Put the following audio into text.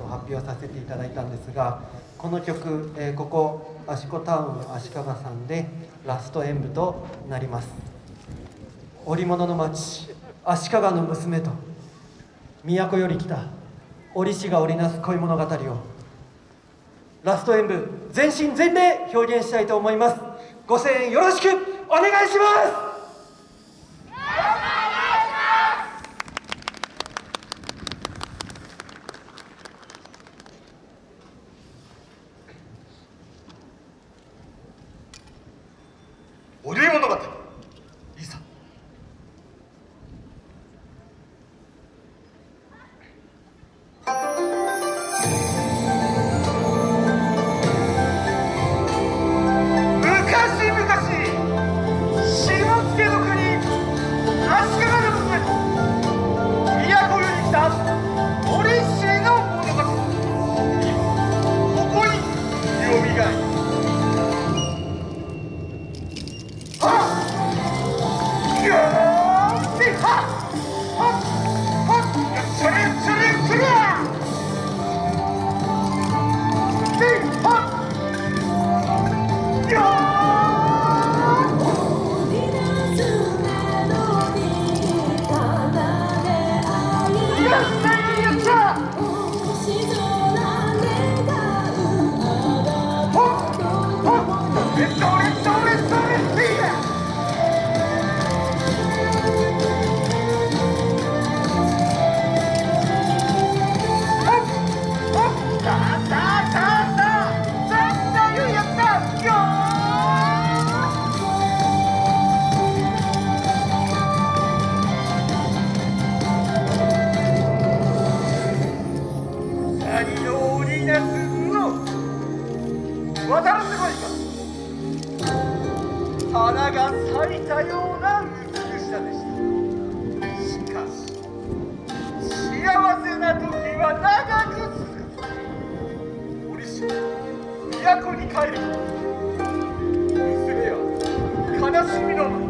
と発表させていただいたんですがこの曲、えー、ここ芦子タウン足利さんでラスト演舞となります。織物の町足利の娘と都より来た織師が織りなす恋物語をラスト演舞全身全霊表現したいと思います。ご声援よろしくお願いします Ah! 花が咲いたような美しさでした。しかし幸せな時は長く続く。折し都に帰る娘は悲しみの